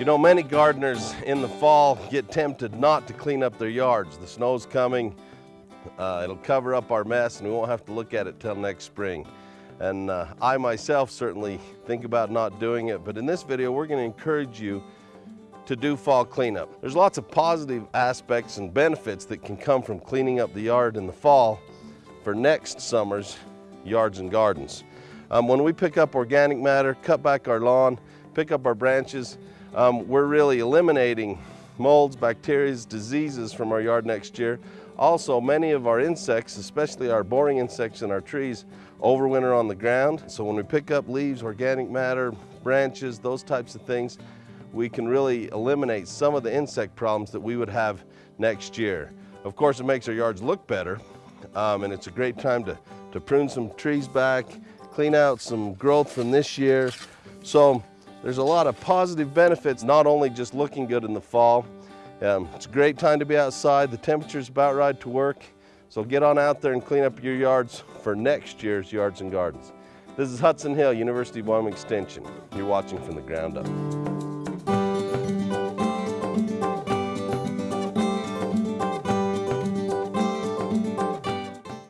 You know, many gardeners in the fall get tempted not to clean up their yards. The snow's coming, uh, it'll cover up our mess and we won't have to look at it till next spring. And uh, I myself certainly think about not doing it, but in this video, we're gonna encourage you to do fall cleanup. There's lots of positive aspects and benefits that can come from cleaning up the yard in the fall for next summer's yards and gardens. Um, when we pick up organic matter, cut back our lawn, pick up our branches, um, we're really eliminating molds, bacteria, diseases from our yard next year. Also, many of our insects, especially our boring insects in our trees, overwinter on the ground. So when we pick up leaves, organic matter, branches, those types of things, we can really eliminate some of the insect problems that we would have next year. Of course, it makes our yards look better, um, and it's a great time to, to prune some trees back, clean out some growth from this year. So there's a lot of positive benefits, not only just looking good in the fall. Um, it's a great time to be outside. The temperature's about right to work. So get on out there and clean up your yards for next year's Yards and Gardens. This is Hudson Hill, University of Wyoming Extension. You're watching from the ground up.